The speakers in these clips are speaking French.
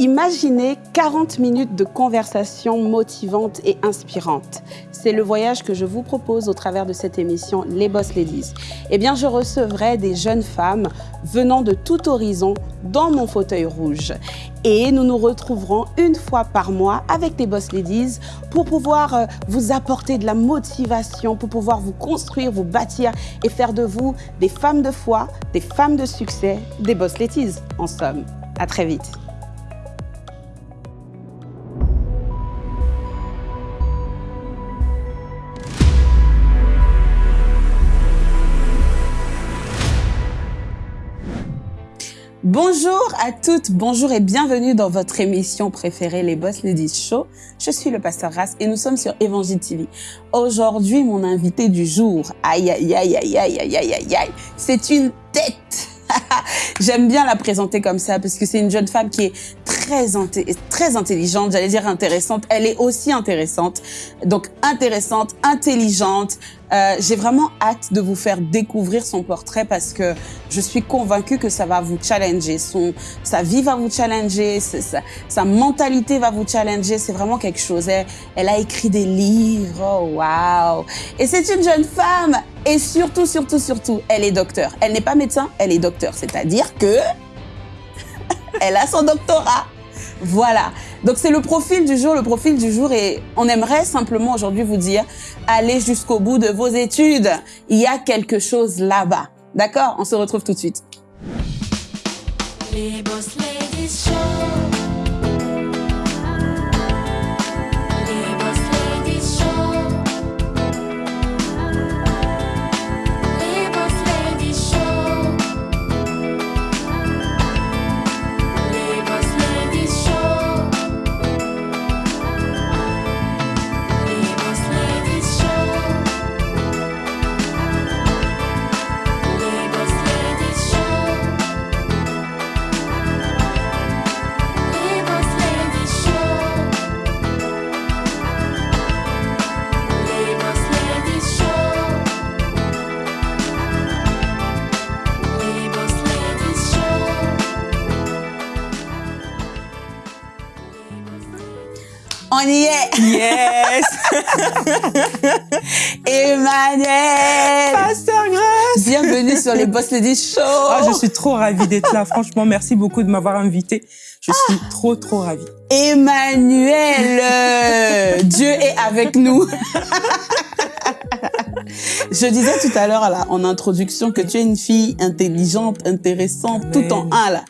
Imaginez 40 minutes de conversation motivante et inspirante. C'est le voyage que je vous propose au travers de cette émission Les Boss Ladies. Eh bien, je recevrai des jeunes femmes venant de tout horizon dans mon fauteuil rouge. Et nous nous retrouverons une fois par mois avec les Boss Ladies pour pouvoir euh, vous apporter de la motivation, pour pouvoir vous construire, vous bâtir et faire de vous des femmes de foi, des femmes de succès, des Boss Ladies en somme. À très vite. Bonjour à toutes, bonjour et bienvenue dans votre émission préférée, les Boss Ladies Show. Je suis le pasteur Ras et nous sommes sur Évangile TV. Aujourd'hui, mon invité du jour, aïe aïe aïe aïe aïe aïe aïe aïe c'est une tête J'aime bien la présenter comme ça parce que c'est une jeune femme qui est très, très intelligente, j'allais dire intéressante. Elle est aussi intéressante. Donc intéressante, intelligente. Euh, J'ai vraiment hâte de vous faire découvrir son portrait parce que je suis convaincue que ça va vous challenger. Son, sa vie va vous challenger, sa, sa mentalité va vous challenger. C'est vraiment quelque chose. Elle, elle, a écrit des livres. Oh, wow. Et c'est une jeune femme. Et surtout, surtout, surtout, elle est docteur. Elle n'est pas médecin, elle est docteur. C'est-à-dire que elle a son doctorat. Voilà. Donc c'est le profil du jour, le profil du jour et on aimerait simplement aujourd'hui vous dire, allez jusqu'au bout de vos études. Il y a quelque chose là-bas. D'accord? On se retrouve tout de suite. Yes. Emmanuel. Pasteur Grace. Bienvenue sur les Boss Ladies Show. Ah, je suis trop ravie d'être là. Franchement, merci beaucoup de m'avoir invitée. Je suis ah. trop, trop ravie. Emmanuel, Dieu est avec nous. Je disais tout à l'heure en introduction que tu es une fille intelligente, intéressante, tout en un là.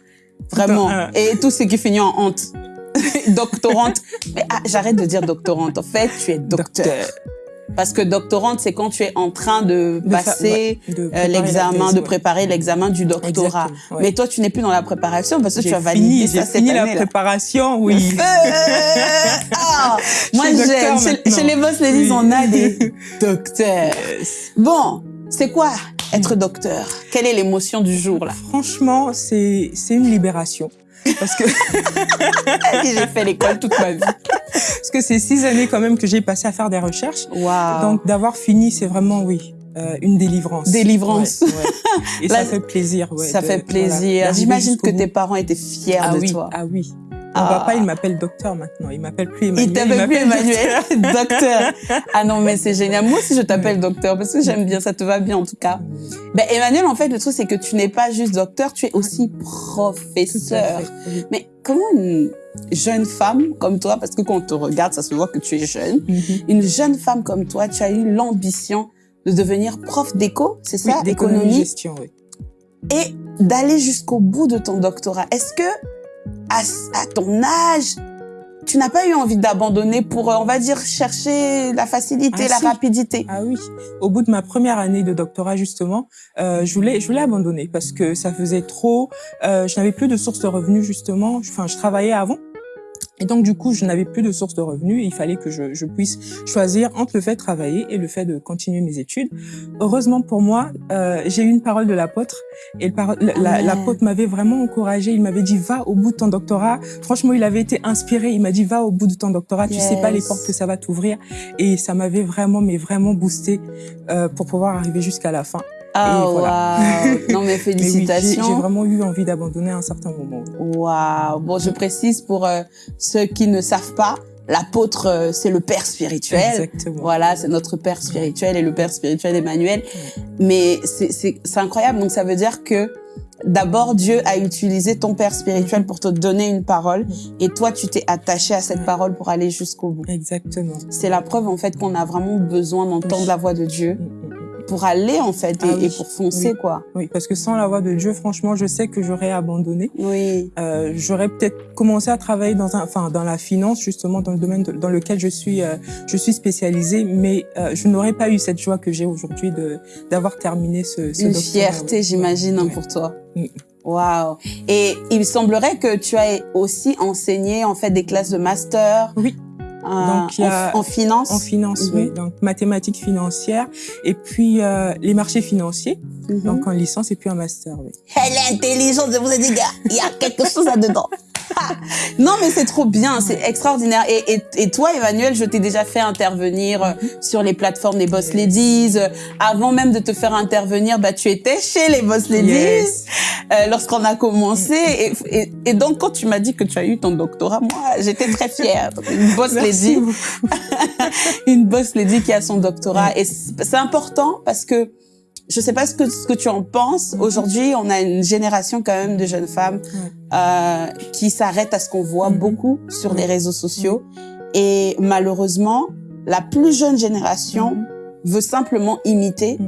Vraiment. Et tout ce qui finit en honte. doctorante. Mais ah, j'arrête de dire doctorante. En fait, tu es docteur. Parce que doctorante, c'est quand tu es en train de, passer euh, l'examen, de préparer l'examen du doctorat. Mais toi, tu n'es plus dans la préparation parce que tu as validé ça cette fini la préparation, oui. ah, moi, j'aime. Chez, les boss ladies, on a des docteurs. Bon, c'est quoi être docteur? Quelle est l'émotion du jour là? Franchement, c'est une libération. Parce que j'ai fait l'école toute ma vie. Parce que c'est six années quand même que j'ai passé à faire des recherches. Wow. Donc d'avoir fini, c'est vraiment oui. Euh, une délivrance. Délivrance. Et ça fait plaisir. ça fait plaisir. J'imagine que tes parents étaient fiers ah de oui, toi. Ah oui. Mon ah. papa, il m'appelle docteur maintenant. Il m'appelle plus Emmanuel. Il t'appelle plus Emmanuel. docteur. Ah non, mais c'est génial. Moi aussi, je t'appelle docteur parce que j'aime bien. Ça te va bien, en tout cas. Ben, Emmanuel, en fait, le truc, c'est que tu n'es pas juste docteur, tu es aussi professeur. Mais comment une jeune femme comme toi, parce que quand on te regarde, ça se voit que tu es jeune, mm-hmm. une jeune femme comme toi, tu as eu l'ambition de devenir prof d'éco, c'est ça? Oui, d'économie gestion, oui. Et d'aller jusqu'au bout de ton doctorat. Est-ce que à, ton âge, tu n'as pas eu envie d'abandonner pour, euh, on va dire, chercher la facilité, ah, la rapidité. Ah oui. Au bout de ma première année de doctorat, justement, euh, je voulais, je voulais abandonner parce que ça faisait trop. Euh, je n'avais plus de source de revenus, justement. Enfin, je travaillais avant. Et donc, du coup, je n'avais plus de source de revenus. il fallait que je, je, puisse choisir entre le fait de travailler et le fait de continuer mes études. Heureusement pour moi, euh, j'ai eu une parole de l'apôtre. Et l'apôtre m'avait vraiment encouragé. Il m'avait dit, va au bout de ton doctorat. Franchement, il avait été inspiré. Il m'a dit, va au bout de ton doctorat. Tu sais pas les portes que ça va t'ouvrir. Et ça m'avait vraiment, mais vraiment boosté euh, pour pouvoir arriver jusqu'à la fin. Ah, voilà. waouh. Non, mais Mais oui, j'ai- félicitations. j'ai vraiment eu envie d'abandonner à un certain moment. Waouh. Bon, je précise pour euh, ceux qui ne savent pas, l'apôtre, euh, c'est le père spirituel. Exactement. Voilà, c'est notre père spirituel et le père spirituel Emmanuel. Mais c'est- incroyable. Donc, ça veut dire que d'abord, Dieu a utilisé ton père spirituel pour te donner une parole et toi, tu t'es attaché à cette parole pour aller jusqu'au bout. Exactement. C'est la preuve, en fait, qu'on a vraiment besoin d'entendre la voix de Dieu mm, mm. Pour aller, en fait, et, Ah oui. et pour foncer, Oui. quoi. Oui, parce que sans la voix de Dieu, franchement, je sais que j'aurais abandonné. Oui. Euh, j'aurais peut-être commencé à travailler dans un, enfin, dans la finance justement, dans le domaine de- dans lequel je suis, euh, je suis spécialisée, mais euh, je n'aurais pas eu cette joie que j'ai aujourd'hui de d'avoir terminé ce, ce Une doctorat, fierté, ouais. j'imagine, hein, Ouais. pour toi. Mm. Waouh. Et il semblerait que tu as aussi enseigné, en fait, des classes de master. Oui. Euh, Donc, il y a- en, en finance. En finance, Mhm. oui. Donc mathématiques financières et puis euh, les marchés financiers, Mhm. donc en licence et puis en master, oui. Elle est intelligente, je vous ai dit, gars. Il y a quelque chose là-dedans. non, mais c'est trop bien, c'est extraordinaire. Et, et, et toi, Emmanuel, je t'ai déjà fait intervenir euh, sur les plateformes des Boss. Ladies. Euh, Avant même de te faire intervenir, bah, tu étais chez les Boss Ladies Yes. euh, lorsqu'on a commencé. Et, et, donc, quand tu m'as dit que tu as eu ton doctorat, moi, j'étais très fière. Une Boss Merci Lady une boss lady qui a son doctorat. Et c'est important parce que je sais pas ce que, ce que tu en penses. Mhm. Aujourd'hui, on a une génération quand même de jeunes femmes euh, qui s'arrêtent à ce qu'on voit Mhm. beaucoup sur les réseaux sociaux. Et malheureusement, la plus jeune génération Mhm. veut simplement imiter.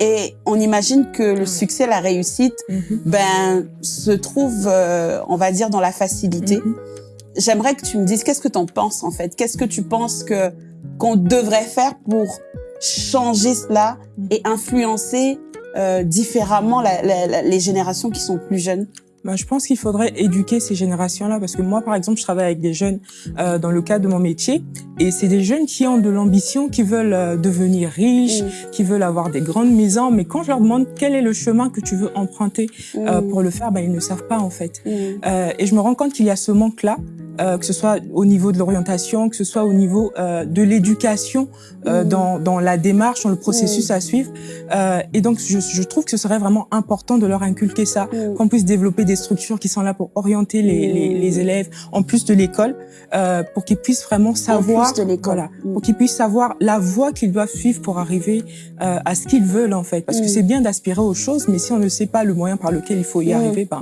Et on imagine que le succès, la réussite, ben, se trouve, euh, on va dire, dans la facilité j'aimerais que tu me dises qu'est-ce que tu en penses en fait? Qu'est-ce que tu penses que qu'on devrait faire pour changer cela et influencer euh, différemment la, la- la- les générations qui sont plus jeunes Bah, je pense qu'il faudrait éduquer ces générations-là parce que moi, par exemple, je travaille avec des jeunes euh, dans le cadre de mon métier et c'est des jeunes qui ont de l'ambition, qui veulent euh, devenir riches, qui veulent avoir des grandes maisons, mais quand je leur demande quel est le chemin que tu veux emprunter euh, Mm. pour le faire, bah, ils ne savent pas en fait. Mm. Euh, et je me rends compte qu'il y a ce manque-là, euh, que ce soit au niveau de l'orientation, que ce soit au niveau euh, de l'éducation, euh, Mm. dans, dans la démarche, dans le processus à suivre. Euh, et donc, je, je trouve que ce serait vraiment important de leur inculquer ça, Mm. qu'on puisse développer des structures qui sont là pour orienter les, Mm. les, les élèves, en plus de l'école, euh, pour qu'ils puissent vraiment savoir, voilà, Mm. pour qu'ils puissent savoir la voie qu'ils doivent suivre pour arriver euh, à ce qu'ils veulent en fait. Parce que Mm. c'est bien d'aspirer aux choses, mais si on ne sait pas le moyen par lequel il faut y Mm. arriver, ben,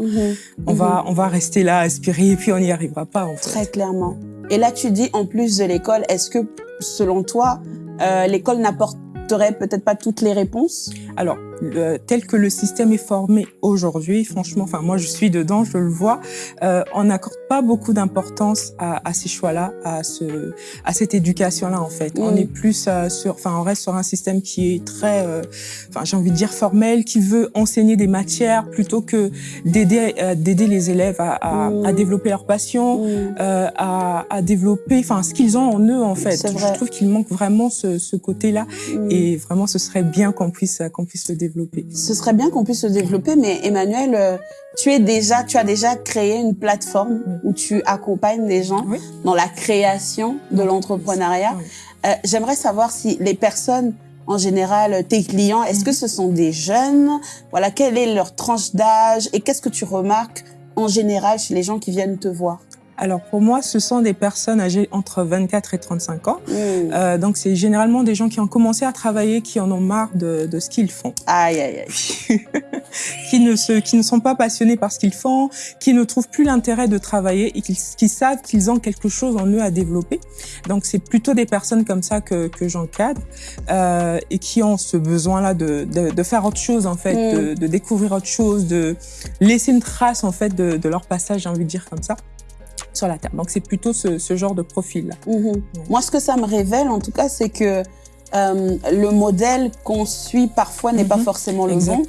on va on va rester là aspirer et puis on n'y arrivera pas en fait. Très clairement. Et là, tu dis en plus de l'école, est-ce que selon toi, euh, l'école n'apporterait peut-être pas toutes les réponses? Alors le- tel que le système est formé aujourd'hui, franchement, enfin moi je suis dedans, je le vois, euh, on n'accorde pas beaucoup d'importance à, à ces choix-là, à ce à cette éducation-là en fait. On est plus euh, sur, enfin on reste sur un système qui est très, euh, enfin j'ai envie de dire formel, qui veut enseigner des matières plutôt que d'aider euh, d'aider les élèves à, à, à développer leur passion, Mm. euh, à, à développer, enfin ce qu'ils ont en eux en fait. Je trouve qu'il manque vraiment ce, ce côté-là et vraiment ce serait bien qu'on puisse qu'on puisse le développer. Ce serait bien qu'on puisse se développer, mais Emmanuel, euh, tu es déjà, tu as déjà créé une plateforme où tu accompagnes des gens Oui. dans la création de l'entrepreneuriat. Oui. Euh, J'aimerais savoir si les personnes, en général, tes clients, est-ce que ce sont des jeunes? Voilà, quelle est leur tranche d'âge? Et qu'est-ce que tu remarques en général chez les gens qui viennent te voir? Alors pour moi, ce sont des personnes âgées entre 24 et 35 ans. Mm. Euh, donc c'est généralement des gens qui ont commencé à travailler, qui en ont marre de, de ce qu'ils font, Aïe, aïe, aïe. qui ne se, qui ne sont pas passionnés par ce qu'ils font, qui ne trouvent plus l'intérêt de travailler et qui, qui savent qu'ils ont quelque chose en eux à développer. Donc c'est plutôt des personnes comme ça que, que j'encadre euh, et qui ont ce besoin-là de, de, de faire autre chose en fait, Mm. de, de découvrir autre chose, de laisser une trace en fait de, de leur passage, j'ai envie de dire comme ça, sur la terre. Donc c'est plutôt ce, ce genre de profil-là. Mhm. Moi, ce que ça me révèle, en tout cas, c'est que euh, le modèle qu'on suit parfois n'est pas Mhm. forcément le bon.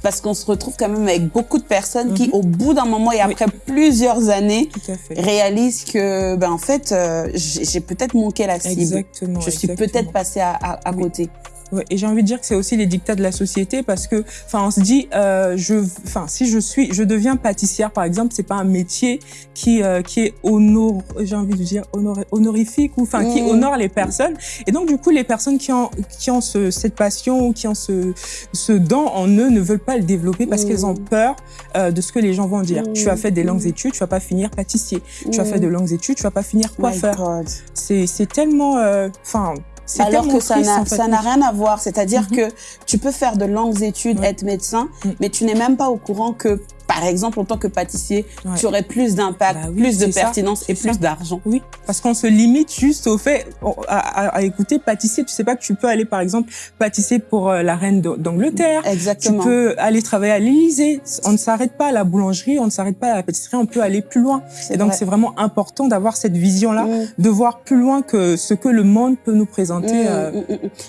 Parce qu'on se retrouve quand même avec beaucoup de personnes qui, Mhm. au bout d'un moment et Oui. après plusieurs années, réalisent que, ben, en fait, euh, j'ai peut-être manqué la cible. Exactement. Je suis peut-être passée à, à, à Oui. côté. Ouais, et j'ai envie de dire que c'est aussi les dictats de la société parce que, enfin, on se dit, euh, je, enfin, si je suis, je deviens pâtissière, par exemple, c'est pas un métier qui euh, qui est honor, j'ai envie de dire honor, honorifique ou enfin qui Mhm. honore les personnes. Et donc du coup, les personnes qui ont qui ont ce, cette passion ou qui ont ce ce don en eux ne veulent pas le développer parce qu'elles ont peur euh, de ce que les gens vont dire. Tu as fait des longues études, tu vas pas finir pâtissier. Tu as fait de longues études, tu vas pas finir coiffeur. C'est c'est tellement, euh, enfin. Alors que ça n'a en fait. rien à voir. C'est-à-dire Mhm. que tu peux faire de longues études, Ouais. être médecin, Mhm. mais tu n'es même pas au courant que, par exemple, en tant que pâtissier, Ouais. tu aurais plus d'impact, Bah oui, plus de ça, pertinence et plus d'argent. Oui, parce qu'on se limite juste au fait à, à- à écouter pâtissier. Tu sais pas que tu peux aller par exemple pâtisser pour euh, la reine d'A- d'Angleterre. Tu Exactement. peux aller travailler à l'Élysée. On ne s'arrête pas à la boulangerie, on ne s'arrête pas à la pâtisserie, on peut aller plus loin. Et donc vrai. c'est vraiment important d'avoir cette vision-là, Mm. de voir plus loin que ce que le monde peut nous présenter. Mm, euh, mm.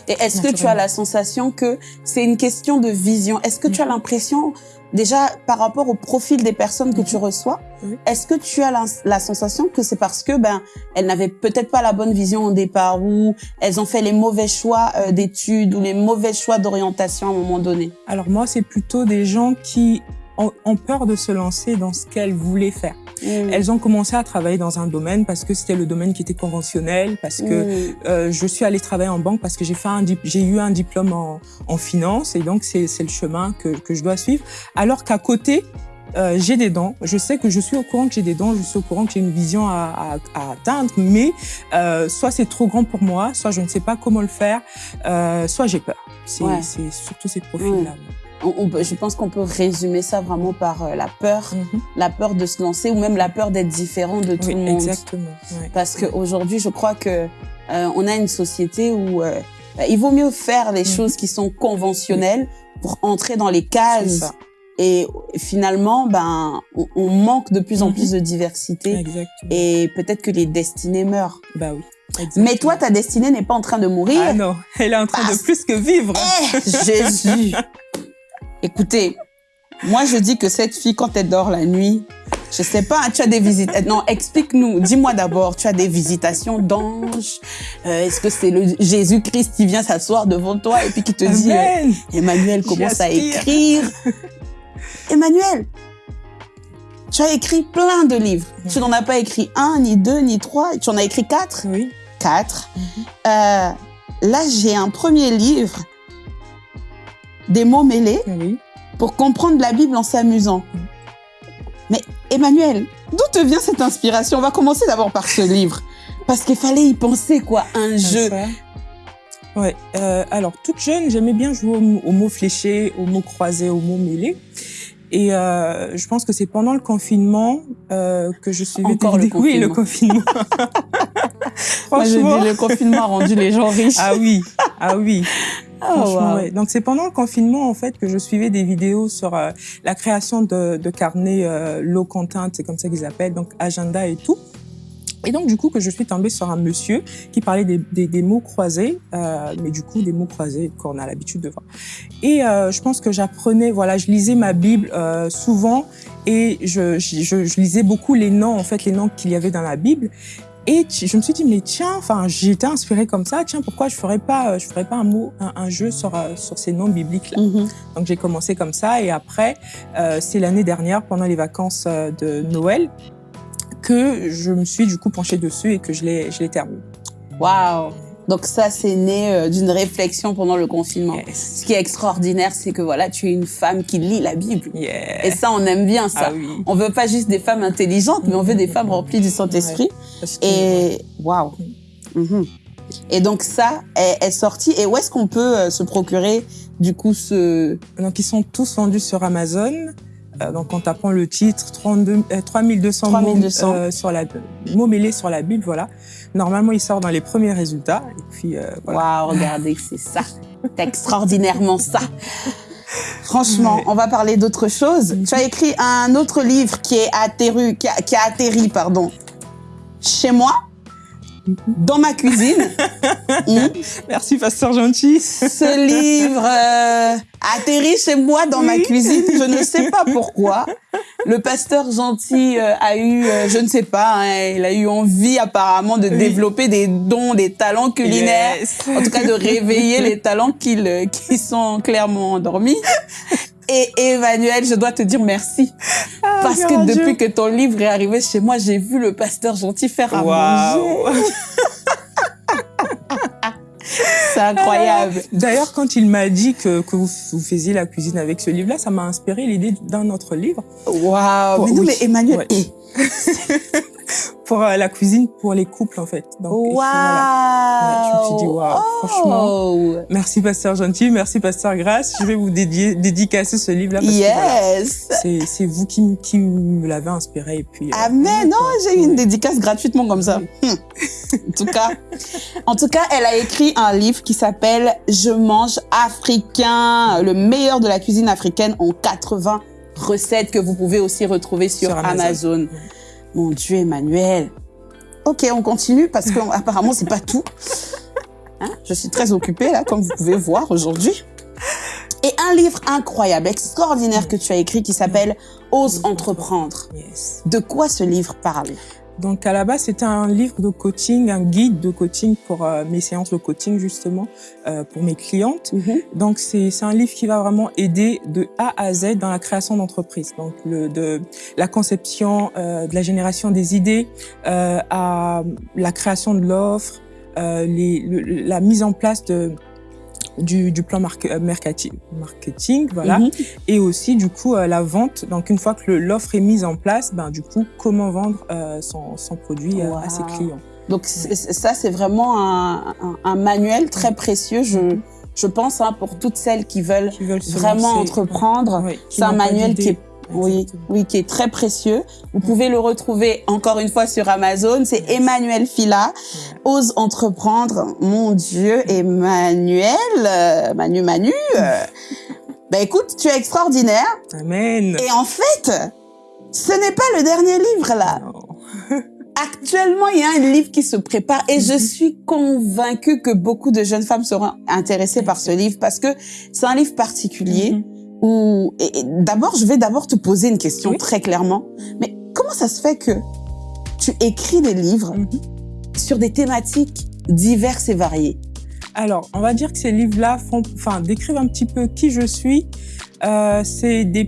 Et est-ce que tu as la sensation que c'est une question de vision? Est-ce que tu as l'impression, déjà par rapport au profil des personnes que Mhm. tu reçois, Oui. est-ce que tu as la, la sensation que c'est parce que ben elles n'avaient peut-être pas la bonne vision au départ ou elles ont fait les mauvais choix euh, d'études ou les mauvais choix d'orientation à un moment donné? Alors moi, c'est plutôt des gens qui ont, ont peur de se lancer dans ce qu'elles voulaient faire. Mm. Elles ont commencé à travailler dans un domaine parce que c'était le domaine qui était conventionnel, parce que Mm. euh, je suis allée travailler en banque parce que j'ai fait un j'ai eu un diplôme en, en finance et donc c'est c'est le chemin que, que je dois suivre. Alors qu'à côté, euh, j'ai des dons. Je sais que je suis au courant que j'ai des dons, je suis au courant que j'ai une vision à, à, à atteindre, mais euh, soit c'est trop grand pour moi, soit je ne sais pas comment le faire, euh, soit j'ai peur. C'est Ouais. c'est surtout ces profils-là. On- je pense qu'on peut résumer ça vraiment par euh, la peur, Mhm. la peur de se lancer ou même la peur d'être différent de tout Oui, le monde. exactement. Parce qu'aujourd'hui, je crois que euh, on a une société où euh, il vaut mieux faire les Mhm. choses qui sont conventionnelles pour entrer dans les cases. Et finalement, ben, on, on manque de plus en Mhm. plus de diversité. Exactement. Et peut-être que les destinées meurent. Bah oui. Mais toi, ta destinée n'est pas en train de mourir. Ah non, elle est en train de plus que vivre. Eh, Jésus Écoutez, moi je dis que cette fille, quand elle dort la nuit, je sais pas, tu as des visites. Non, explique-nous. Dis-moi d'abord, tu as des visitations d'anges. Euh, Est-ce que c'est le Jésus-Christ qui vient s'asseoir devant toi et puis qui te dit, euh. Emmanuel commence à écrire? Emmanuel, tu as écrit plein de livres. Tu n'en as pas écrit un, ni deux, ni trois. Tu en as écrit quatre? Oui. Quatre. Euh, là, j'ai un premier livre, des mots mêlés Oui. pour comprendre la Bible en s'amusant. Mais Emmanuel, d'où te vient cette inspiration? On va commencer d'abord par ce livre. Parce qu'il fallait y penser, quoi. Un jeu. Ça. Ouais. Euh, alors, toute jeune, j'aimais bien jouer aux, mots- aux mots fléchés, aux mots croisés, aux mots mêlés. Et euh, je pense que c'est pendant le confinement euh, que je suivais Encore le Oui, le confinement. confinement. Moi, je dis, le confinement a rendu les gens riches. Ah oui, ah oui. Wow. ouais. Donc c'est pendant le confinement en fait que je suivais des vidéos sur euh, la création de, de carnets euh, low content, c'est comme ça qu'ils appellent, donc agenda et tout. Et donc du coup que je suis tombée sur un monsieur qui parlait des, des, des mots croisés, euh, mais du coup des mots croisés qu'on a l'habitude de voir. Et euh, je pense que j'apprenais, voilà, je lisais ma Bible euh, souvent et je, je, je, je lisais beaucoup les noms en fait, les noms qu'il y avait dans la Bible. Et je me suis dit mais tiens, enfin été inspirée comme ça, tiens pourquoi je ferais pas, euh, je ferais pas un mot, un, un jeu sur euh, sur ces noms bibliques là. Mhm. Donc j'ai commencé comme ça et après euh, c'est l'année dernière pendant les vacances euh, de Noël que je me suis du coup penchée dessus et que je l'ai je l'ai terminé. Waouh. Donc ça, c'est né euh, d'une réflexion pendant le confinement. Yes. Ce qui est extraordinaire, c'est que voilà, tu es une femme qui lit la Bible. Yeah. Et ça, on aime bien ça. ah oui. On veut pas juste des femmes intelligentes, mais on veut des femmes remplies du Saint-Esprit. Et waouh. Mhm. Et donc ça est, est sorti. Et où est-ce qu'on peut euh, se procurer du coup ce Donc ils sont tous vendus sur Amazon. Euh, donc en tapant le titre 32, euh, 3200, 3200. mots euh, sur la mots mêlés sur la Bible, voilà. Normalement il sort dans les premiers résultats et puis euh, voilà. Waouh, regardez, c'est ça. C'est extraordinairement ça. Franchement, Ouais. on va parler d'autre chose. Mhm. Tu as écrit un autre livre qui est qui a, qui a atterri, pardon, chez moi. Dans ma cuisine. Hmm? Merci, pasteur gentil. Ce livre euh, atterrit chez moi dans ma cuisine. Je ne sais pas pourquoi. Le pasteur gentil euh, a eu, euh, je ne sais pas, hein, il a eu envie apparemment de développer des dons, des talents culinaires. En tout cas, de réveiller les talents qui, qui sont clairement endormis. Et Emmanuel, je dois te dire merci. Ah, parce que depuis que ton livre est arrivé chez moi, j'ai vu le pasteur gentil faire à manger. C'est incroyable. D'ailleurs, quand il m'a dit que, que vous, faisiez la cuisine avec ce livre-là, ça m'a inspiré l'idée d'un autre livre. Waouh Mais non, mais Emmanuel, pour euh, la cuisine pour les couples en fait. Donc, wow. voilà. je me suis dit waouh, oh. franchement. Merci pasteur gentil, merci pasteur Grâce. Je vais vous dédier, dédicacer ce livre là. Yes. c'est vous qui, qui me l'avez inspiré et puis. Euh, Amen. non, j'ai eu une dédicace gratuitement comme ça. Hum. en tout cas, en tout cas, elle a écrit un livre qui s'appelle Je mange africain, le meilleur de la cuisine africaine en 80 recettes que vous pouvez aussi retrouver sur, Amazon. Mon Dieu, Emmanuel. Ok, on continue parce qu'apparemment, c'est pas tout. Hein? Je suis très occupée, là, comme vous pouvez voir aujourd'hui. Et un livre incroyable, extraordinaire que tu as écrit qui s'appelle Ose entreprendre. De quoi ce livre parle? Donc à la base, c'était un livre de coaching, un guide de coaching pour euh, mes séances de coaching justement euh, pour mes clientes. Mm-hmm. Donc c'est un livre qui va vraiment aider de A à Z dans la création d'entreprise. Donc le, de la conception, euh, de la génération des idées à la création de l'offre, la mise en place de du, du plan euh, marketing, marketing voilà, mhm. et aussi du coup euh, la vente. Donc une fois que l'offre est mise en place, ben du coup comment vendre euh, son, son, produit à ses clients. Donc ça c'est vraiment un, un, manuel très précieux. Je mhm. je pense hein, pour toutes celles qui veulent, vraiment entreprendre. c'est un manuel qui est oui, oui, qui est très précieux. Vous pouvez le retrouver encore une fois sur Amazon. C'est Emmanuel Fila. Ose entreprendre. Mon Dieu, Emmanuel, euh, Manu, Manu. Euh, ben écoute, tu es extraordinaire. Amen. Et en fait, ce n'est pas le dernier livre là. Actuellement, il y a un livre qui se prépare et je mhm. suis convaincue que beaucoup de jeunes femmes seront intéressées par ce livre parce que c'est un livre particulier. Mhm ou d'abord, je vais d'abord te poser une question très clairement. Mais comment ça se fait que tu écris des livres mhm. sur des thématiques diverses et variées? Alors, on va dire que ces livres-là font, enfin, décrivent un petit peu qui je suis. Euh, c'est des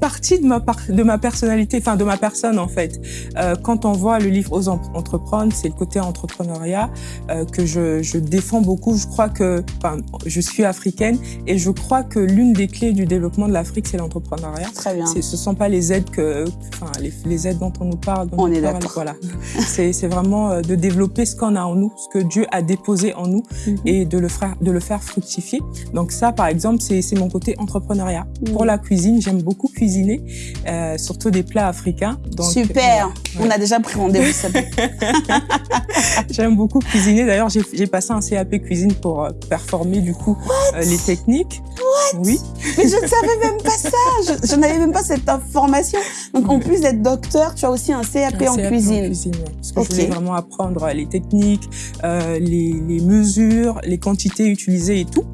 partie de ma, de ma personnalité, enfin de ma personne en fait. Euh, quand on voit le livre Aux entreprendre, c'est le côté entrepreneuriat euh, que je, je, défends beaucoup. Je crois que, enfin, je suis africaine et je crois que l'une des clés du développement de l'Afrique, c'est l'entrepreneuriat. Très bien. Ce sont pas les aides que, enfin, les, les aides dont on nous parle. on, est d'accord. Voilà. c'est vraiment euh, de développer ce qu'on a en nous, ce que Dieu a déposé en nous mhm. et de le faire, de le faire fructifier. Donc ça, par exemple, c'est mon côté entrepreneuriat. Pour la cuisine, j'aime beaucoup cuisiner cuisiner, euh, surtout des plats africains. Donc, Super, on a déjà pris rendez-vous. J'aime beaucoup cuisiner. D'ailleurs, j'ai passé un CAP cuisine pour euh, performer du coup euh, les techniques. What? Oui. Mais je ne savais même pas ça. Je, n'avais même pas cette information. Donc, en plus d'être docteur, tu as aussi un CAP, en, cuisine. en cuisine. Parce que je voulais vraiment apprendre les techniques, les, les, mesures, les quantités utilisées et tout.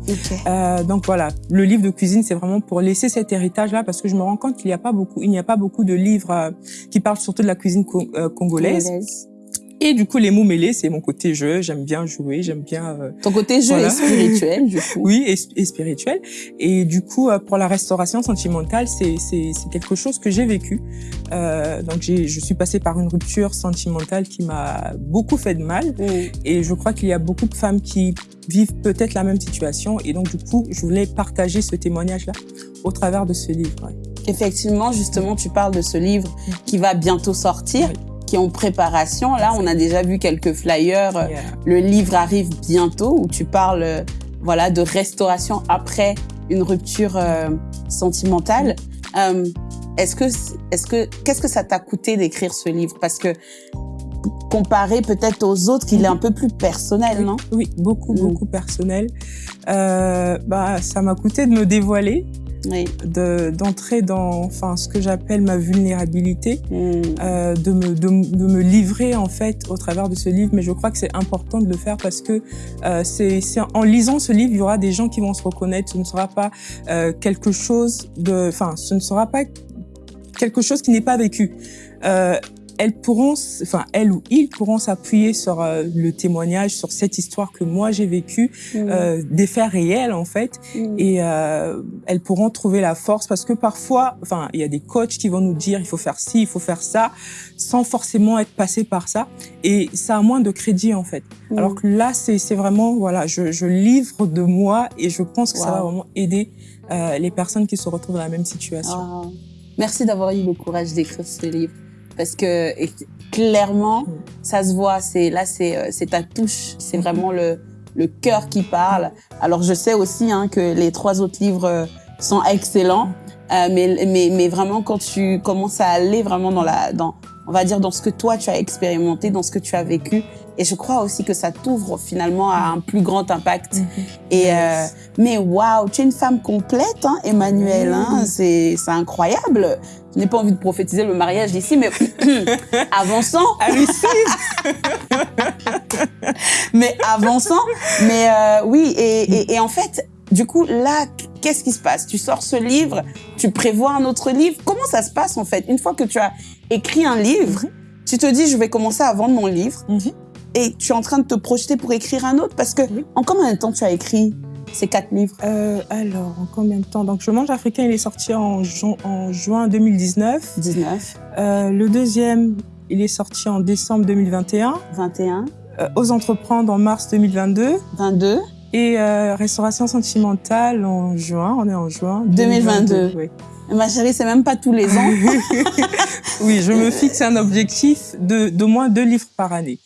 donc voilà, le livre de cuisine, c'est vraiment pour laisser cet héritage-là parce que je me rends compte qu'il n'y a pas beaucoup, il n'y a pas beaucoup de livres euh, qui parlent surtout de la cuisine euh, congolaise. Et du coup, les mots mêlés, c'est mon côté jeu. J'aime bien jouer, j'aime bien. Euh, Ton côté jeu est spirituel, du coup. oui, et, spirituel. Et du coup, pour la restauration sentimentale, c'est c'est quelque chose que j'ai vécu. Euh, donc, je suis passée par une rupture sentimentale qui m'a beaucoup fait de mal. Mm. Et je crois qu'il y a beaucoup de femmes qui vivent peut-être la même situation. Et donc, du coup, je voulais partager ce témoignage-là au travers de ce livre. Effectivement, justement, tu parles de ce livre qui va bientôt sortir. Qui est en préparation. Là, on a déjà vu quelques flyers. Le livre arrive bientôt où tu parles euh, voilà, de restauration après une rupture euh, sentimentale. Euh, est-ce que, est-ce que, qu'est-ce que ça t'a coûté d'écrire ce livre? Parce que comparé peut-être aux autres, qu'il est un peu plus personnel, non? Oui, beaucoup, mm. beaucoup personnel. Euh, bah, ça m'a coûté de me dévoiler Oui. de d'entrer dans enfin ce que j'appelle ma vulnérabilité, Mm. euh, de me de, de me livrer en fait au travers de ce livre. Mais je crois que c'est important de le faire parce que euh, c'est c'est en lisant ce livre, il y aura des gens qui vont se reconnaître. Ce ne sera pas euh, quelque chose de, enfin, ce ne sera pas quelque chose qui n'est pas vécu. Euh, elles pourront, enfin, elles ou ils pourront s'appuyer sur euh, le témoignage, sur cette histoire que moi j'ai vécue, Mm. euh, des faits réels en fait, Mm. et euh, elles pourront trouver la force parce que parfois, enfin, il y a des coachs qui vont nous dire il faut faire ci, il faut faire ça, sans forcément être passé par ça, et ça a moins de crédit en fait. Mm. Alors que là, c'est c'est vraiment, voilà, je, je livre de moi et je pense que ça va vraiment aider euh, les personnes qui se retrouvent dans la même situation. Merci d'avoir eu le courage d'écrire ce livre. Parce que clairement, ça se voit. C'est là, c'est euh, c'est ta touche. C'est vraiment le le cœur qui parle. Alors je sais aussi hein, que les trois autres livres euh, sont excellents, euh, mais mais mais vraiment quand tu commences à aller vraiment dans la dans on va dire dans ce que toi tu as expérimenté, dans ce que tu as vécu, et je crois aussi que ça t'ouvre finalement à un plus grand impact. Mhm. Et euh, mais waouh, tu es une femme complète, hein, Emmanuel. Hein, Oui. c'est c'est incroyable. Je n'ai pas envie de prophétiser le mariage ici, mais avançant, Ah mais avançant. Mais euh, oui, et, et, et en fait, du coup, là, qu'est-ce qui se passe? Tu sors ce livre, tu prévois un autre livre? Comment ça se passe en fait? Une fois que tu as écrit un livre, tu te dis, je vais commencer à vendre mon livre, Mhm. et tu es en train de te projeter pour écrire un autre, parce que Oui. en combien de temps tu as écrit ces quatre livres? Euh, alors, en combien de temps? Donc, Je mange africain, il est sorti en, ju- en juin 2019. 19, Euh, le deuxième, il est sorti en décembre 2021. 21, Euh, Aux entreprendre en mars 2022. 22. Et Restauration sentimentale en juin. On est en juin 2022. oui. Ma chérie, c'est même pas tous les ans. oui, je me fixe un objectif de d'au moins deux livres par année.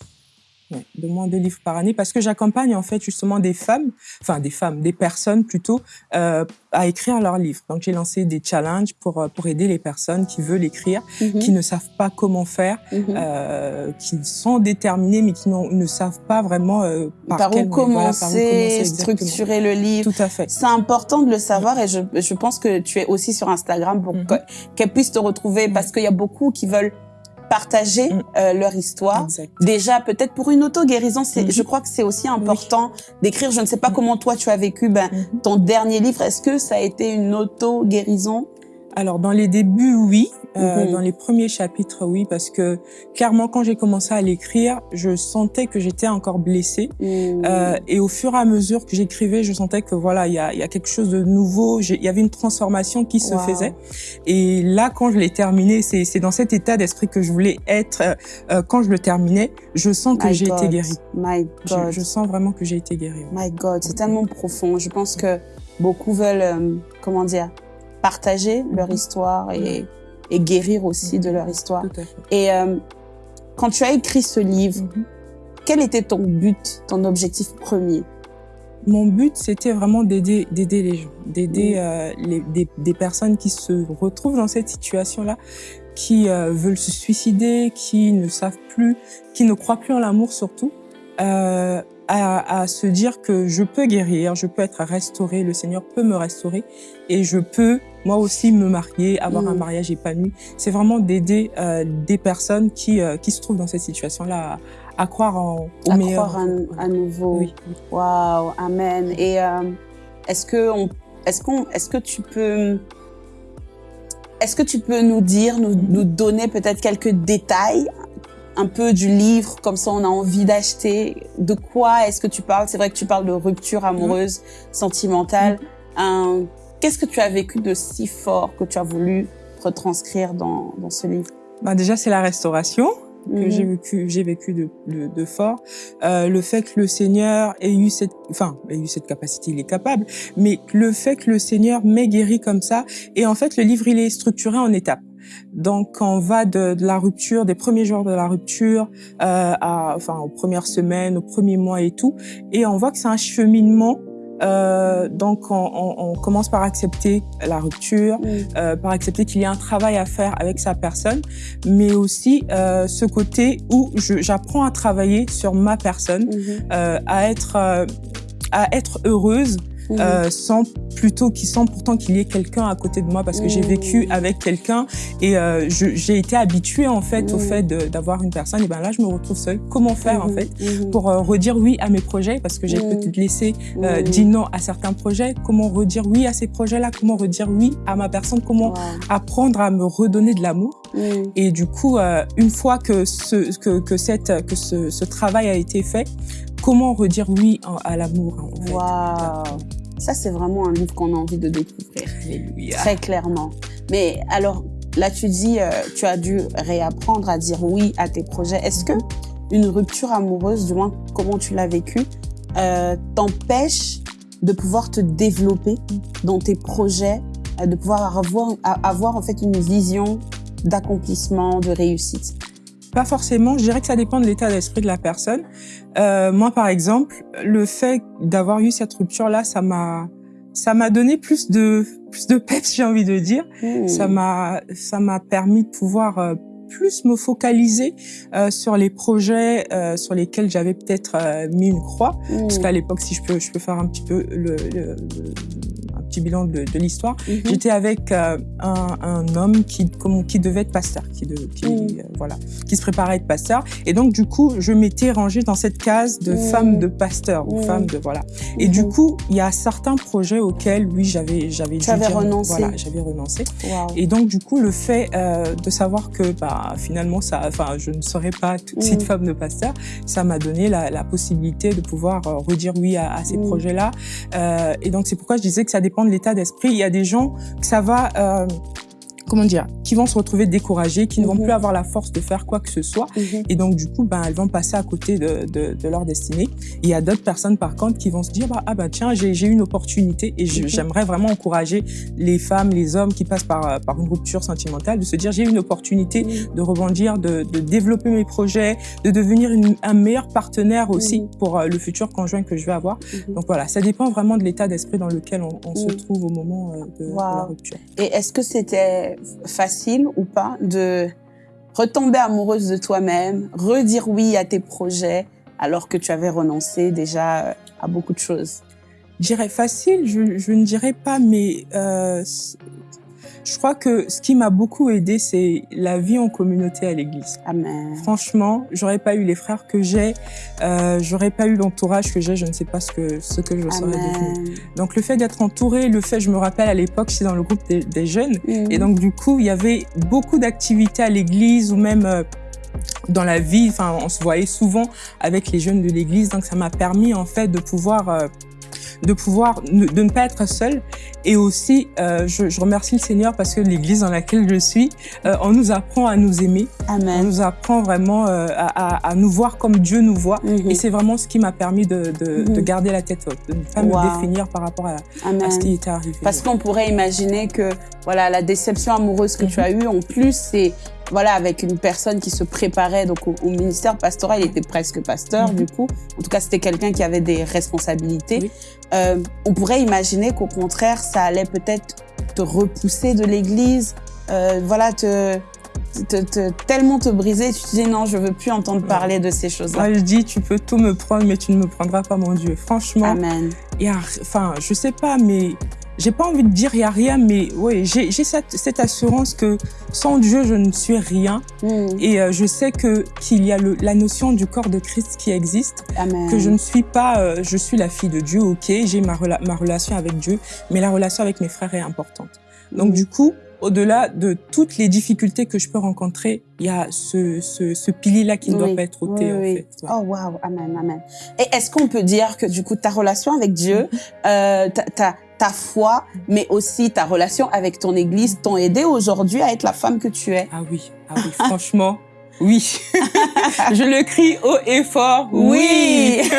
Ouais, de moins deux livres par année parce que j'accompagne en fait justement des femmes, enfin des femmes, des personnes plutôt euh, à écrire leurs livres. Donc j'ai lancé des challenges pour euh, pour aider les personnes qui veulent écrire, Mhm, qui ne savent pas comment faire, mhm. euh, qui sont déterminées mais qui ne savent pas vraiment euh, par, par, quel où voilà, commencer, par où commencer exactement. structurer le livre. Tout à fait. C'est important de le savoir et je, je pense que tu es aussi sur Instagram pour Mhm. que- qu'elles puissent te retrouver parce qu'il y a beaucoup qui veulent partager Mhm. euh, leur histoire. Exact. Déjà, peut-être pour une auto-guérison, c'est, Mhm. je crois que c'est aussi important d'écrire. Je ne sais pas comment toi tu as vécu ben, Mhm. ton dernier livre. Est-ce que ça a été une auto-guérison? Alors dans les débuts, oui. Euh, Mhm. Dans les premiers chapitres, oui, parce que clairement, quand j'ai commencé à l'écrire, je sentais que j'étais encore blessée. Mhm. Euh, et au fur et à mesure que j'écrivais, je sentais que voilà, il y a, y a quelque chose de nouveau. Il y avait une transformation qui se Wow. faisait. Et là, quand je l'ai terminé, c'est c'est dans cet état d'esprit que je voulais être. euh, euh, quand je le terminais, je sens que j'ai été guérie. My Je, God. je sens vraiment que j'ai été guérie. My God, c'est tellement profond. Je pense que beaucoup veulent, euh, comment dire, partager leur Mhm. histoire et, et guérir aussi de leur histoire. Tout à fait. Et euh, quand tu as écrit ce livre, Mhm. quel était ton but, ton objectif premier? Mon but, c'était vraiment d'aider, d'aider les gens, d'aider Mm. euh, des, des personnes qui se retrouvent dans cette situation-là, qui euh, veulent se suicider, qui ne savent plus, qui ne croient plus en l'amour surtout, à, à se dire que je peux guérir, je peux être restauré, le Seigneur peut me restaurer et je peux moi aussi me marier, avoir Mm. un mariage épanoui. C'est vraiment d'aider euh, des personnes qui, euh, qui se trouvent dans cette situation-là à, à croire en, au À meilleur. croire à, à nouveau. Oui. Waouh, amen. Et euh, est-ce que on, est-ce qu'on, est-ce que tu peux, est-ce que tu peux nous dire, nous, nous donner peut-être quelques détails, un peu du livre, comme ça on a envie d'acheter. De quoi est-ce que tu parles? C'est vrai que tu parles de rupture amoureuse, sentimentale. Euh, Qu'est-ce que tu as vécu de si fort que tu as voulu retranscrire dans, dans ce livre? Bah, déjà, c'est la restauration. que Mhm. j'ai vécu, j'ai vécu de, de, de fort. Euh, le fait que le Seigneur ait eu cette, enfin, ait eu cette capacité, il est capable, mais le fait que le Seigneur m'ait guéri comme ça, et en fait, le livre, il est structuré en étapes. Donc, on va de, de la rupture, des premiers jours de la rupture, euh, à, enfin, aux premières semaines, aux premiers mois et tout, et on voit que c'est un cheminement. Euh, donc, on, on, on commence par accepter la rupture, euh, par accepter qu'il y a un travail à faire avec sa personne, mais aussi euh, ce côté où j'apprends à travailler sur ma personne, Mhm. euh, à être euh, à être heureuse Mhm. euh, sans plutôt qui sans pourtant qu'il y ait quelqu'un à côté de moi parce que j'ai Mhm. vécu avec quelqu'un et euh, j'ai été habituée en fait au Mhm. fait d'avoir une personne et ben là je me retrouve seule. Comment faire en fait pour euh, redire oui à mes projets? Parce que j'ai peut-être laissé euh, dit non à certains projets. Comment redire oui à ces projets-là? Comment redire oui à ma personne? Comment Wow. apprendre à me redonner de l'amour? Et du coup, euh, une fois que ce, que, que, cette, que ce, ce travail a été fait, comment redire oui à l'amour en fait? Waouh. Ça, c'est vraiment un livre qu'on a envie de découvrir. Alléluia. Très clairement. Mais alors, là, tu dis, euh, tu as dû réapprendre à dire oui à tes projets. Est-ce que une rupture amoureuse, du moins comment tu l'as vécu, euh, t'empêche de pouvoir te développer dans tes projets, euh, de pouvoir avoir, avoir en fait une vision d'accomplissement, de réussite? Pas forcément, je dirais que ça dépend de l'état d'esprit de la personne. Euh, moi, par exemple, le fait d'avoir eu cette rupture-là, ça m'a ça m'a donné plus de plus de peps, j'ai envie de dire. Hmm. Ça m'a ça m'a permis de pouvoir euh, plus me focaliser euh, sur les projets euh, sur lesquels j'avais peut-être euh, mis une croix. Hmm. Parce qu'à l'époque, si je peux, je peux faire un petit peu le, le- le- petit bilan de, de l'histoire. Mhm. J'étais avec euh, un, un homme qui, comme- qui devait être pasteur, qui, de, qui, Mm. euh, voilà, qui se préparait à être pasteur. Et donc, du coup, je m'étais rangée dans cette case de Mm. femme de pasteur ou Mm. femme de voilà. Et du Mhm. coup, il y a certains projets auxquels, oui, j'avais, j'avais renoncé. Voilà, j'avais renoncé. Et donc, du coup, le fait euh, de savoir que, bah, finalement, ça, enfin, je ne serais pas tout de suite Mm. femme de pasteur, ça m'a donné la, la possibilité de pouvoir redire oui à, à ces projets-là. Et donc, c'est pourquoi je disais que ça dépend l'état d'esprit. Il y a des gens que ça va, euh, comment dire, qui vont se retrouver découragés, qui ne vont Mhm. plus avoir la force de faire quoi que ce soit. Mhm. Et donc, du coup, ben, elles vont passer à côté de, de, de leur destinée. Et il y a d'autres personnes, par contre, qui vont se dire, bah, ah bah tiens, j'ai une opportunité. Et Mhm. j'aimerais vraiment encourager les femmes, les hommes qui passent par, euh, par une rupture sentimentale, de se dire, j'ai une opportunité de rebondir, de, de développer mes projets, de devenir une- un meilleur partenaire aussi pour euh, le futur conjoint que je vais avoir. Donc voilà, ça dépend vraiment de l'état d'esprit dans lequel on, on se trouve au moment euh, de, de la rupture. Et est-ce que c'était facile ou pas de retomber amoureuse de toi-même, redire oui à tes projets alors que tu avais renoncé déjà euh, à beaucoup de choses? Je dirais facile, je, ne dirais pas, mais euh, je crois que ce qui m'a beaucoup aidé, c'est la vie en communauté à l'église. Amen. Franchement, j'aurais pas eu les frères que j'ai, euh, j'aurais pas eu l'entourage que j'ai, je ne sais pas ce que ce que je serais devenue. Donc le fait d'être entouré, le fait, je me rappelle à l'époque, j'étais dans le groupe des, des jeunes, Mhm. et donc du coup, il y avait beaucoup d'activités à l'église ou même euh, dans la vie. Enfin, on se voyait souvent avec les jeunes de l'église, donc ça m'a permis en fait de pouvoir euh, de pouvoir ne, de ne pas être seule et aussi euh, je, je remercie le Seigneur parce que l'église dans laquelle je suis euh, on nous apprend à nous aimer on Amen. nous apprend vraiment euh, à, à, nous voir comme Dieu nous voit Mhm. et c'est vraiment ce qui m'a permis de, de, de garder la tête haute de ne pas Wow. me définir par rapport à, à ce qui était arrivé Parce qu'on pourrait imaginer que voilà la déception amoureuse que tu Mhm. as eue, en plus, c'est voilà avec une personne qui se préparait donc au, au ministère pastoral, il était presque pasteur Mhm. du coup. En tout cas, c'était quelqu'un qui avait des responsabilités. Oui. Euh, on pourrait imaginer qu'au contraire, ça allait peut-être te repousser de l'Église, euh, voilà te, te, te- tellement te briser, tu te dis non, je veux plus entendre parler de ces choses-là. Moi, je dis, tu peux tout me prendre, mais tu ne me prendras pas mon Dieu. Franchement, Amen. enfin, je sais pas, mais j'ai pas envie de dire il y a rien, mais oui, j'ai cette, cette assurance que sans Dieu, je ne suis rien. Mm. Et euh, je sais que qu'il y a le, la notion du corps de Christ qui existe, Amen. que je ne suis pas, euh, je suis la fille de Dieu, ok, j'ai ma, rela- ma relation avec Dieu, mais la relation avec mes frères est importante. Donc Mm. du coup, au-delà de toutes les difficultés que je peux rencontrer, il y a ce, ce, ce pilier-là qui ne doit pas être ôté, oui, en oui. fait. Ouais. Oh waouh, amen, amen. Et est-ce qu'on peut dire que du coup ta relation avec Dieu, euh, ta, ta, ta foi, mais aussi ta relation avec ton Église t'ont aidé aujourd'hui à être la femme que tu es Ah oui, ah oui, franchement, oui. je le crie haut et fort, oui.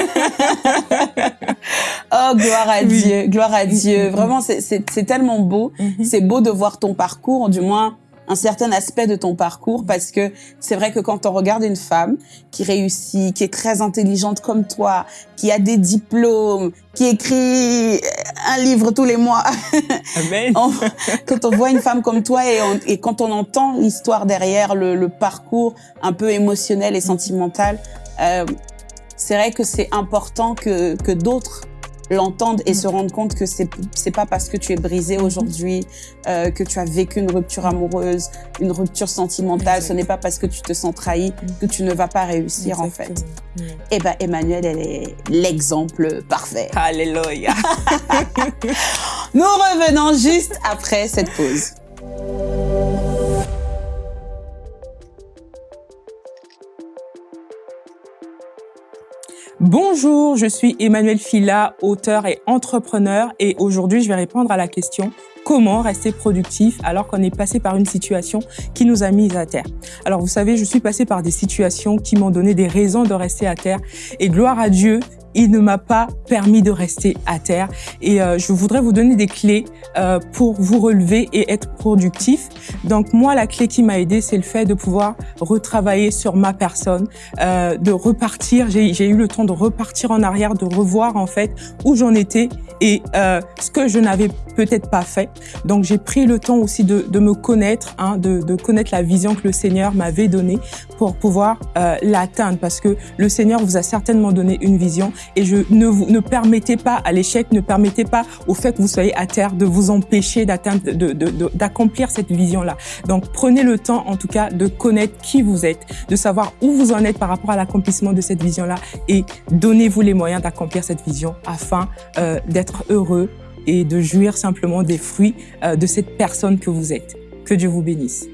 oh gloire à Oui. Dieu, gloire à Dieu. Mhm. Vraiment, c'est- c'est c'est tellement beau. Mhm. C'est beau de voir ton parcours, du moins un certain aspect de ton parcours, parce que c'est vrai que quand on regarde une femme qui réussit, qui est très intelligente comme toi, qui a des diplômes, qui écrit un livre tous les mois, Amen. on- quand on voit une femme comme toi et, on- et quand on entend l'histoire derrière, le, le parcours un peu émotionnel et sentimental, euh, c'est vrai que c'est important que, que d'autres l'entendre et Mm. se rendre compte que c'est c'est pas parce que tu es brisé Mhm. aujourd'hui euh, que tu as vécu une rupture amoureuse, une rupture sentimentale. Ce n'est pas parce que tu te sens trahi que tu ne vas pas réussir en fait. Mm. Eh ben Emmanuel, elle est l'exemple parfait. Alléluia. Nous revenons juste après cette pause. Bonjour, je suis Emmanuel Fila, auteur et entrepreneur et aujourd'hui je vais répondre à la question comment rester productif alors qu'on est passé par une situation qui nous a mis à terre? Alors vous savez, je suis passé par des situations qui m'ont donné des raisons de rester à terre et gloire à Dieu, il ne m'a pas permis de rester à terre et euh, je voudrais vous donner des clés euh, pour vous relever et être productif. Donc moi, la clé qui m'a aidé, c'est le fait de pouvoir retravailler sur ma personne, euh, de repartir. J'ai eu le temps de repartir en arrière, de revoir en fait où j'en étais et euh, ce que je n'avais peut-être pas fait. Donc j'ai pris le temps aussi de, de me connaître, hein, de, de connaître la vision que le Seigneur m'avait donnée pour pouvoir euh, l'atteindre parce que le Seigneur vous a certainement donné une vision et je ne vous ne permettez pas à l'échec, ne permettez pas au fait que vous soyez à terre de vous empêcher d'atteindre, de, de, de- d'accomplir cette vision-là. Donc prenez le temps en tout cas de connaître qui vous êtes, de savoir où vous en êtes par rapport à l'accomplissement de cette vision-là et donnez-vous les moyens d'accomplir cette vision afin euh, d'être heureux et de jouir simplement des fruits euh, de cette personne que vous êtes. Que Dieu vous bénisse.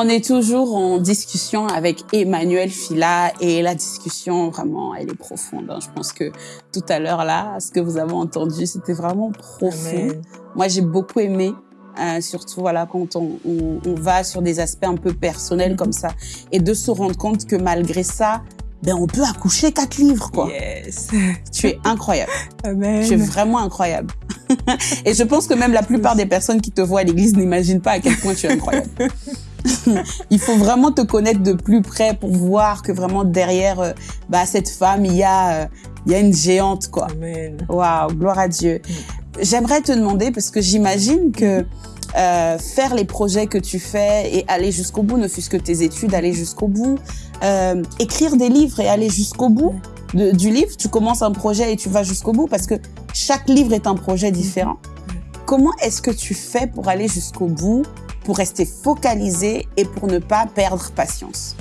On est toujours en discussion avec Emmanuel Fila et la discussion vraiment, elle est profonde. hein. Je pense que tout à l'heure là, ce que vous avez entendu, c'était vraiment profond. Amen. Moi, j'ai beaucoup aimé, euh, surtout voilà quand on, on, on va sur des aspects un peu personnels Mhm. comme ça, et de se rendre compte que malgré ça, ben on peut accoucher quatre livres quoi. Yes. Tu es incroyable. Amen. Tu es vraiment incroyable. et je pense que même la plupart des personnes qui te voient à l'église n'imaginent pas à quel point tu es incroyable. il faut vraiment te connaître de plus près pour voir que vraiment derrière euh, bah, cette femme, il y a, euh, il y a une géante quoi. Amen. Waouh, gloire à Dieu. J'aimerais te demander, parce que j'imagine que euh, faire les projets que tu fais et aller jusqu'au bout, ne fût-ce que tes études, aller jusqu'au bout, écrire des livres et aller jusqu'au bout de- du livre, tu commences un projet et tu vas jusqu'au bout, parce que chaque livre est un projet différent. Comment est-ce que tu fais pour aller jusqu'au bout, pour rester focalisé et pour ne pas perdre patience.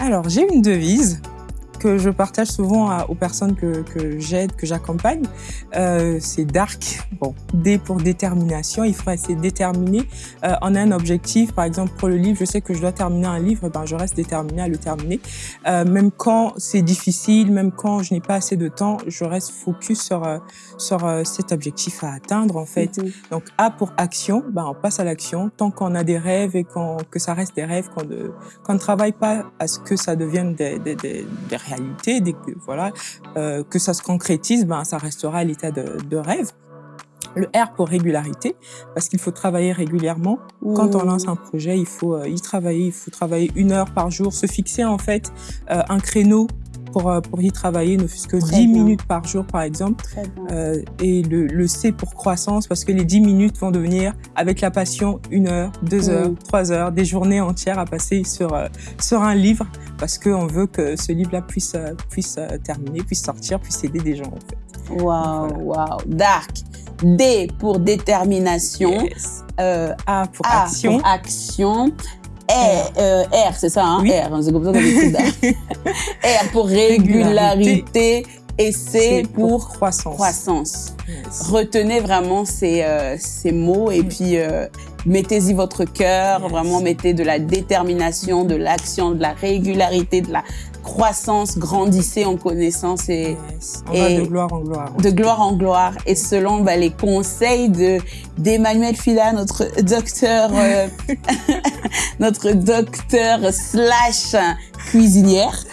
Alors, j'ai une devise que je partage souvent à- aux personnes que, que j'aide, que j'accompagne. Euh, c'est DARK. Bon, D pour détermination. Il faut rester déterminé. Euh, on a un objectif, par exemple, pour le livre, je sais que je dois terminer un livre, ben, je reste déterminé à le terminer. Euh, même quand c'est difficile, même quand je n'ai pas assez de temps, je reste focus sur, euh, sur euh, cet objectif à atteindre, en fait. Mhm. Donc A pour action, ben on passe à l'action. Tant qu'on a des rêves et qu'on que ça reste des rêves, qu'on ne qu'on ne travaille pas à ce que ça devienne des, des, des, des réalités, des, que- voilà, euh, que ça se concrétise, ben ça restera à l'état de, de rêve. Le R pour régularité, parce qu'il faut travailler régulièrement. Quand on lance un projet, il faut euh, y travailler, il faut travailler une heure par jour, se fixer en fait euh, un créneau pour, euh, pour y travailler, ne fût-ce que Très 10 bien. minutes par jour par exemple. Très bien. Euh, et le, le C pour croissance, parce que les 10 minutes vont devenir, avec la passion, une heure, deux heures, trois heures, des journées entières à passer sur, euh, sur un livre, parce qu'on veut que ce livre-là puisse, euh, puisse terminer, puisse sortir, puisse aider des gens, en fait. Waouh, Voilà. waouh. Dark. D pour détermination. Yes. Euh, A pour A action. pour action. R, euh, R c'est ça, hein? Oui. R, hein, c'est comme ça qu'on Dark. R pour régularité. Et C pour croissance. croissance. Yes. Retenez vraiment ces, euh, ces mots et Mm. puis euh, mettez-y votre cœur, Yes. vraiment mettez de la détermination, de l'action, de la régularité, de la croissance, grandissez en connaissance et Yes. On Et- va de gloire en gloire. de gloire en gloire. Et selon bah, les conseils de d'Emmanuel Fila, notre docteur, euh, notre docteur slash cuisinière.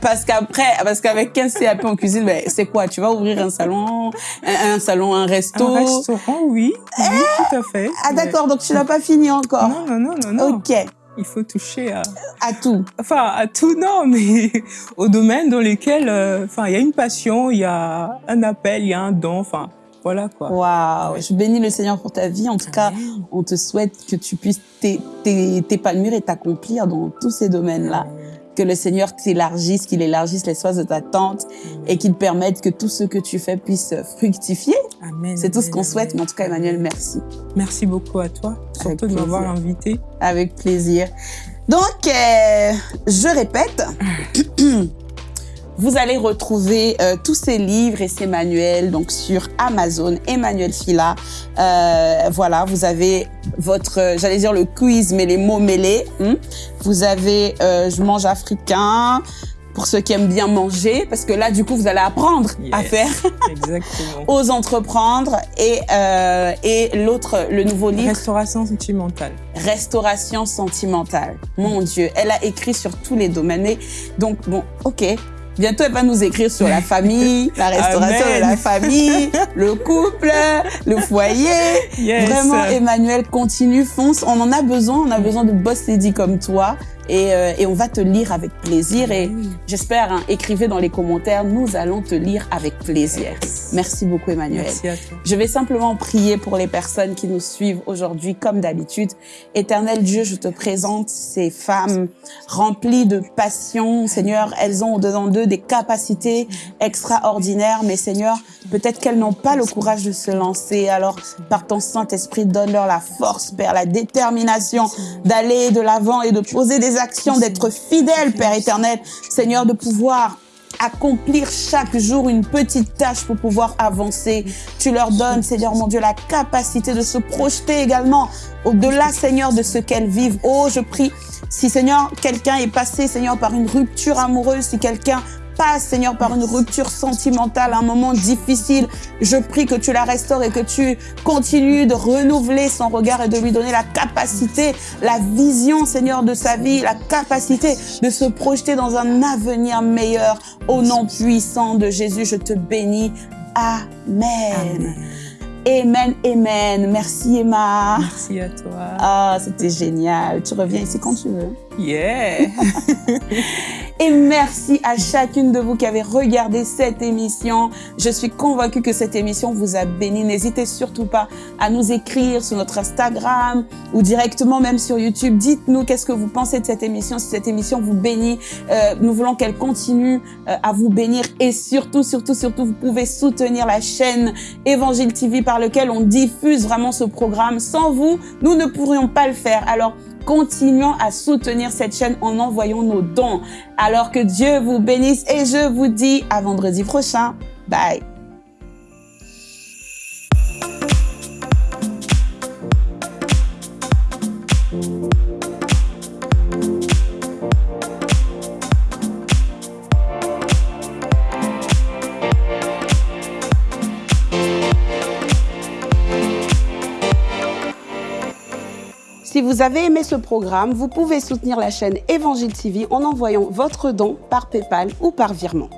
Parce qu'après, parce qu'avec 15 CAP en cuisine, ben, c'est quoi? Tu vas ouvrir un salon, un, un salon, un resto. Un restaurant, oui. Oui, tout à fait. Ah d'accord, donc tu n'as pas fini encore. Non, non, non, non, non. Ok, Il faut toucher à, à tout. enfin à tout non mais au domaine dans lesquels euh, enfin il y a une passion il y a un appel il y a un don enfin voilà quoi Waouh, je bénis le Seigneur pour ta vie. En tout cas, on te souhaite que tu puisses t'é- t'é- t'épanouir et t'accomplir dans tous ces domaines-là. Que le Seigneur t'élargisse, qu'il élargisse l'espace de ta tente et qu'il permette que tout ce que tu fais puisse fructifier. Amen. C'est tout ce qu'on souhaite. Mais en tout cas, Emmanuel, merci. Merci beaucoup à toi, Avec surtout de m'avoir invité. Avec plaisir. Donc, euh, je répète, vous allez retrouver euh, tous ces livres et ces manuels donc sur Amazon, Emmanuel Fila. Euh, voilà, vous avez votre, euh, j'allais dire le quiz, mais les mots mêlés. hein. Vous avez euh, Je mange africain pour ceux qui aiment bien manger, parce que là, du coup, vous allez apprendre à faire, Exactement. aux entreprendre. Et, euh, et l'autre, le nouveau livre, Restauration sentimentale. restauration sentimentale. Mon Dieu, elle a écrit sur tous les domaines. Donc, bon, ok. Bientôt, elle va nous écrire sur la famille, la restauration Amen. de la famille, le couple, le foyer. Yes. Vraiment, Emmanuel, continue, fonce. On en a besoin. On a besoin de boss lady comme toi. Et, euh, et on va te lire avec plaisir. Et j'espère, hein, écrivez dans les commentaires. Nous allons te lire avec plaisir. Merci beaucoup, Emmanuel. Merci à toi. Je vais simplement prier pour les personnes qui nous suivent aujourd'hui, comme d'habitude. Éternel Dieu, je te présente ces femmes remplies de passion. Seigneur, elles ont au-dedans d'eux des capacités extraordinaires, mais Seigneur, peut-être qu'elles n'ont pas le courage de se lancer. Alors, par ton Saint-Esprit, donne-leur la force, Père, la détermination d'aller de l'avant et de poser des actions, d'être fidèles, Père éternel. Seigneur, de pouvoir accomplir chaque jour une petite tâche pour pouvoir avancer. Tu leur donnes, Seigneur mon Dieu, la capacité de se projeter également au-delà, Seigneur, de ce qu'elles vivent. Oh, je prie, si Seigneur, quelqu'un est passé, Seigneur, par une rupture amoureuse, si quelqu'un passe, Seigneur, par une rupture sentimentale, un moment difficile, je prie que tu la restaures et que tu continues de renouveler son regard et de lui donner la capacité, la vision, Seigneur, de sa vie, la capacité de se projeter dans un avenir meilleur. Au nom puissant de Jésus, je te bénis. Amen. Amen, amen. Merci Emma. Merci à toi. Ah, c'était génial. Tu reviens ici quand tu veux. Yeah. Et merci à chacune de vous qui avez regardé cette émission. Je suis convaincue que cette émission vous a béni. N'hésitez surtout pas à nous écrire sur notre Instagram ou directement même sur YouTube. Dites-nous qu'est-ce que vous pensez de cette émission, si cette émission vous bénit. Euh, nous voulons qu'elle continue euh, à vous bénir et surtout, surtout, surtout, vous pouvez soutenir la chaîne Évangile TV par lequel on diffuse vraiment ce programme. Sans vous, nous ne pourrions pas le faire. Alors, continuons à soutenir cette chaîne en envoyant nos dons. Alors que Dieu vous bénisse et je vous dis à vendredi prochain. Bye. Vous avez aimé ce programme, vous pouvez soutenir la chaîne Évangile TV en envoyant votre don par PayPal ou par virement.